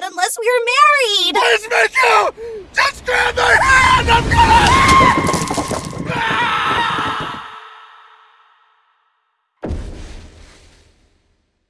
that unless we are married! Let's make out!